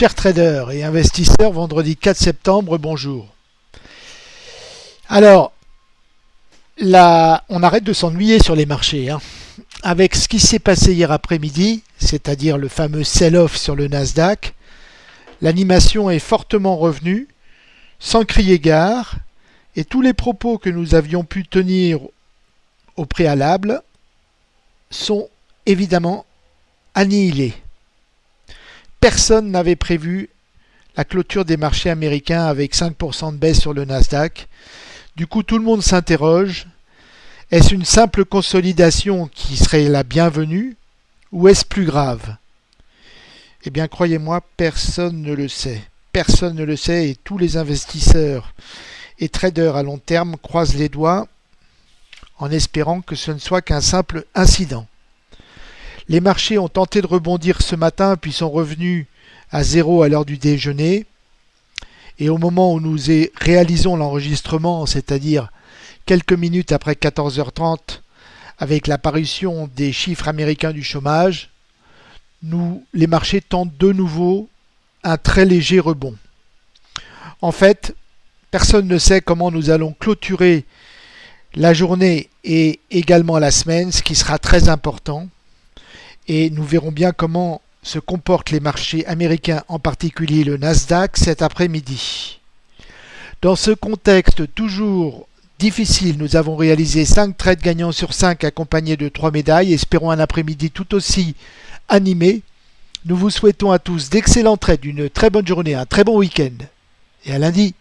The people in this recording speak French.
Chers traders et investisseurs, vendredi 4 septembre, bonjour. Alors, on arrête de s'ennuyer sur les marchés. Hein. Avec ce qui s'est passé hier après-midi, c'est-à-dire le fameux sell-off sur le Nasdaq, l'animation est fortement revenue, sans crier gare, et tous les propos que nous avions pu tenir au préalable sont évidemment annihilés personne n'avait prévu la clôture des marchés américains avec 5% de baisse sur le Nasdaq. Du coup, tout le monde s'interroge. Est-ce une simple consolidation qui serait la bienvenue ou est-ce plus grave? Eh bien, croyez-moi, personne ne le sait. Personne ne le sait et tous les investisseurs et traders à long terme croisent les doigts en espérant que ce ne soit qu'un simple incident. Les marchés ont tenté de rebondir ce matin puis sont revenus à zéro à l'heure du déjeuner. Et au moment où nous réalisons l'enregistrement, c'est-à-dire quelques minutes après 14h30, avec l'apparition des chiffres américains du chômage, nous, les marchés tentent de nouveau un très léger rebond. En fait, personne ne sait comment nous allons clôturer la journée et également la semaine, ce qui sera très important et nous verrons bien comment se comportent les marchés américains, en particulier le Nasdaq, cet après-midi. Dans ce contexte toujours difficile, nous avons réalisé 5 trades gagnants sur 5 accompagnés de 3 médailles. Espérons un après-midi tout aussi animé. Nous vous souhaitons à tous d'excellents trades, une très bonne journée, un très bon week-end. Et à lundi